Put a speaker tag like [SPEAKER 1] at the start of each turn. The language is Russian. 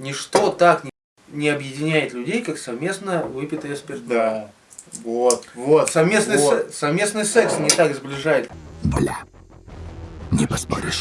[SPEAKER 1] Ничто так не, не объединяет людей, как совместно выпитое спиртное.
[SPEAKER 2] Да. Вот, вот.
[SPEAKER 1] Совместный,
[SPEAKER 2] вот.
[SPEAKER 1] се- совместный секс не так сближает.
[SPEAKER 3] Бля, не поспоришь.